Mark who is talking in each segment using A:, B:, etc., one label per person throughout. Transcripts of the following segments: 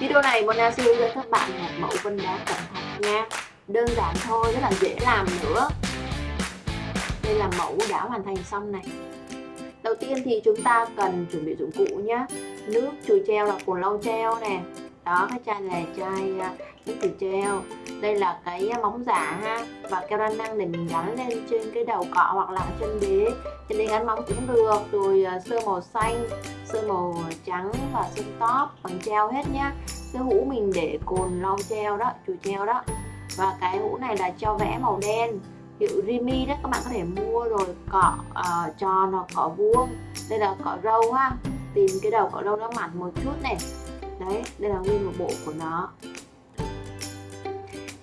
A: Video này Mona sẽ hướng dẫn các bạn một mẫu vân đá cẩm thạch nha. Đơn giản thôi, rất là dễ làm nữa. Đây là mẫu đã hoàn thành xong này. Đầu tiên thì chúng ta cần chuẩn bị dụng cụ nhé Nước chùi treo là cồn lau treo nè. Đó, cái chai này chai à, từ chùi treo. Đây là cái à, móng giả ha. Và keo đa năng để mình gắn lên trên cái đầu cọ hoặc là chân đế. Trên đế gắn móng cũng được. Rồi à, sơ màu xanh, sơ màu trắng và sơn top. Bằng treo hết nhá. Cái hũ mình để cồn lau treo đó chùi treo đó. Và cái hũ này là cho vẽ màu đen. Hiệu Rimi đó các bạn có thể mua rồi cọ uh, tròn hoặc cọ vuông. Đây là cọ râu ha. Tìm cái đầu cọ râu nó mặn một chút này đấy đây là nguyên một bộ của nó.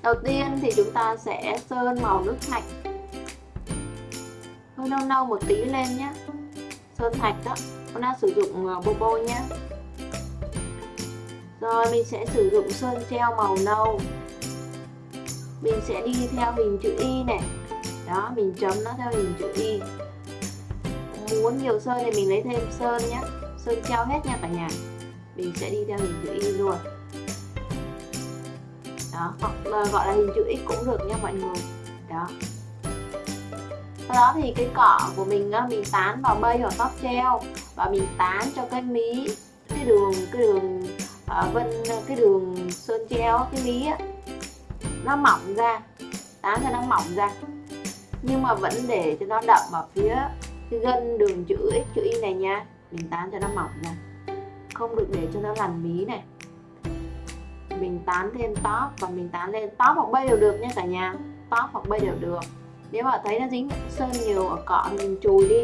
A: Đầu tiên thì chúng ta sẽ sơn màu nước thạch. Hơi nâu nâu một tí lên nhé sơn thạch đó con đang sử dụng ờ, bô bobo nhé rồi mình sẽ sử dụng sơn treo màu nâu. Mình sẽ đi theo hình chữ Y này. Đó, mình chấm nó theo hình chữ Y. Muốn nhiều sơn thì mình lấy thêm sơn nhé Sơn treo hết nha cả nhà. Mình sẽ đi theo hình chữ Y luôn. Đó, hoặc là gọi là hình chữ X cũng được nha mọi người. Đó. Sau đó thì cái cỏ của mình á, mình tán vào mây hoặc tóc treo và mình tán cho cái mí cái đường cái đường à, vân cái đường sơn treo cái mí á nó mỏng ra tán cho nó mỏng ra. Nhưng mà vẫn để cho nó đậm ở phía cái gân đường chữ x chữ y này nha. Mình tán cho nó mỏng ra không được để cho nó lằn mí này. Mình tán thêm top và mình tán lên top hoặc bay đều được nha cả nhà. Top hoặc bay đều được. Nếu mà thấy nó dính sơn nhiều ở cọ thì mình chùi đi.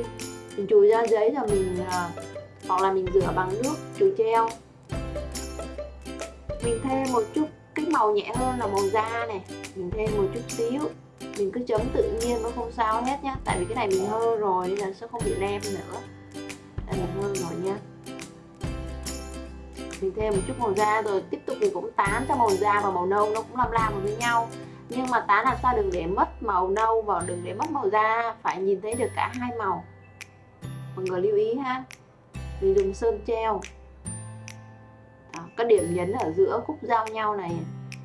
A: Mình chùi ra giấy rồi mình à, hoặc là mình rửa bằng nước, chùi treo. Mình thêm một chút cái màu nhẹ hơn là màu da này. Mình thêm một chút xíu. Mình cứ chấm tự nhiên nó không sao hết nhá. Tại vì cái này mình hơ rồi nên là sẽ không bị lem nữa. Đây mình hơ rồi nha mình thêm một chút màu da rồi tiếp tục mình cũng tán cho màu da và màu nâu nó cũng làm làm với nhau. Nhưng mà tán làm sao đừng để mất màu nâu và đừng để mất màu da phải nhìn thấy được cả hai màu. Mọi người lưu ý ha. Mình dùng sơn treo. Đó, các điểm nhấn ở giữa khúc giao nhau này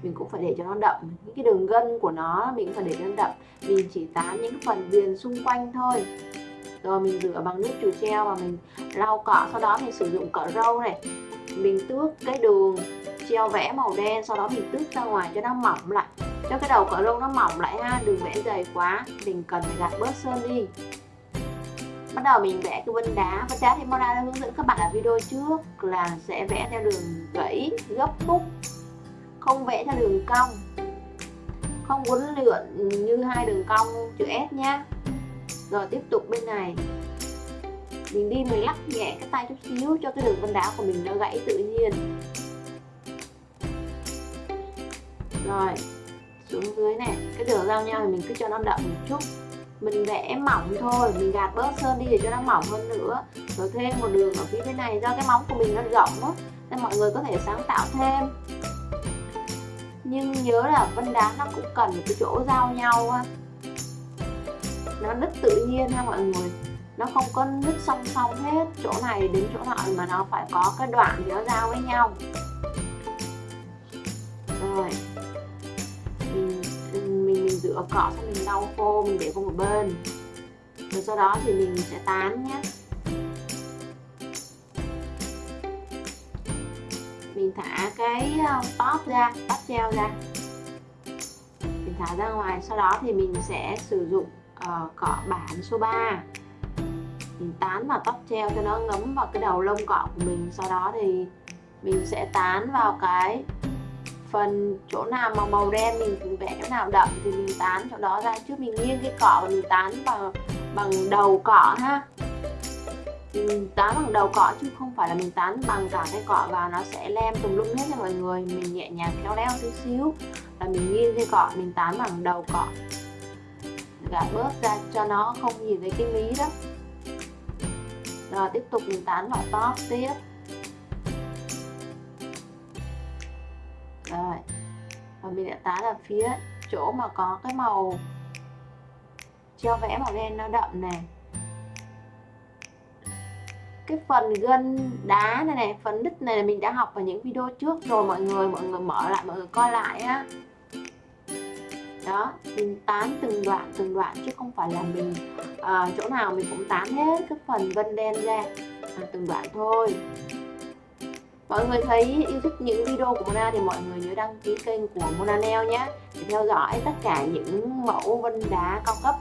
A: mình cũng phải để cho nó đậm. Những cái đường gân của nó mình cũng phải để cho nó đậm. Mình chỉ tán những phần viền xung quanh thôi. Rồi mình rửa bằng nước chùi treo và mình lau cọ. Sau đó mình sử dụng cọ râu này mình tước cái đường, treo vẽ màu đen, sau đó mình tước ra ngoài cho nó mỏng lại. Cho cái đầu cọ lông nó mỏng lại ha, đừng vẽ dày quá, mình cần phải gạt bớt sơn đi. Bắt đầu mình vẽ cái vân đá. Vân đá thì Mona đã hướng dẫn các bạn ở video trước là sẽ vẽ theo đường gãy gấp khúc không vẽ theo đường cong. Không uốn lượn như hai đường cong chữ S nhá. Rồi tiếp tục bên này mình đi mình lắc nhẹ cái tay chút xíu cho cái đường vân đá của mình nó gãy tự nhiên. Rồi, xuống dưới này, cái đường giao nhau thì mình cứ cho nó đậm một chút. Mình vẽ mỏng thôi, mình gạt bớt sơn đi để cho nó mỏng hơn nữa. Rồi thêm một đường ở phía bên này, do cái móng của mình nó rộng á, nên mọi người có thể sáng tạo thêm. Nhưng nhớ là vân đá nó cũng cần một cái chỗ giao nhau á. Nó nứt tự nhiên ha mọi người nó không có nứt song song hết chỗ này đến chỗ nọ mà nó phải có cái đoạn thì nó giao với nhau. Rồi. Mình mình rửa cọ xong mình lau khô mình để qua một bên. Rồi sau đó thì mình sẽ tán nhé. Mình thả cái ờ, top ra top treo ra. Mình thả ra ngoài. Sau đó thì mình sẽ sử dụng ờ, uh, cọ bản số 3 mình tán vào tóc treo cho nó ngấm vào cái đầu lông cọ của mình. Sau đó thì mình sẽ tán vào cái phần chỗ nào mà màu đen mình vẽ chỗ nào đậm thì mình tán chỗ đó ra. Trước mình nghiêng cái cọ và mình tán bằng bằng đầu cọ ha. Mình tán bằng đầu cọ chứ không phải là mình tán bằng cả cái cọ và nó sẽ lem tùm lum hết nha mọi người. Mình nhẹ nhàng khéo léo tí xíu là mình nghiêng cái cọ, mình tán bằng đầu cọ. Gạt bớt ra cho nó không nhìn thấy cái mí đó rồi, tiếp tục mình tán vào top tiếp. Rồi, và mình đã tán ở phía chỗ mà có cái màu treo vẽ màu đen nó đậm này. Cái phần gân đá này này, phần đứt này là mình đã học ở những video trước rồi, mọi người mọi người mở lại, mọi người coi lại á đó mình tán từng đoạn từng đoạn chứ không phải là mình à, chỗ nào mình cũng tán hết cái phần vân đen ra à, từng đoạn thôi. Mọi người thấy yêu thích những video của Mona thì mọi người nhớ đăng ký kênh của Mona Nail nhé để theo dõi tất cả những mẫu vân đá cao cấp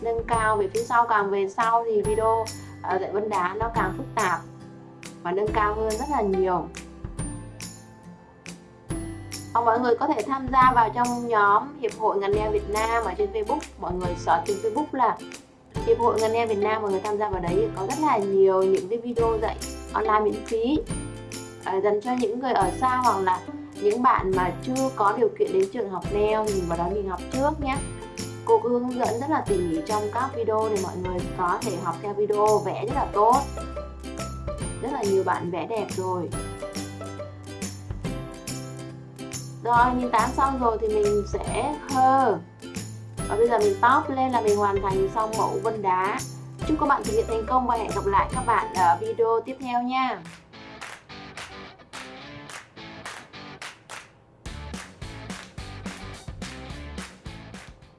A: nâng cao về phía sau càng về sau thì video ờ, dạy vân đá nó càng phức tạp và nâng cao hơn rất là nhiều hoặc mọi người có thể tham gia vào trong nhóm Hiệp hội ngành neo Việt Nam ở trên Facebook. Mọi người search trên Facebook là Hiệp hội ngành neo Việt Nam mọi người tham gia vào đấy có rất là nhiều những cái video dạy online miễn phí. À, dành cho những người ở xa hoặc là những bạn mà chưa có điều kiện đến trường học neo nhìn vào đó mình học trước nhé. Cô cứ hướng dẫn rất là tỉ mỉ trong các video để mọi người có thể học theo video vẽ rất là tốt. Rất là nhiều bạn vẽ đẹp rồi rồi nhìn tán xong rồi thì mình sẽ hơ. Và bây giờ mình top lên là mình hoàn thành xong mẫu vân đá. Chúc các bạn thực hiện thành công và hẹn gặp lại các bạn ở video tiếp theo nha.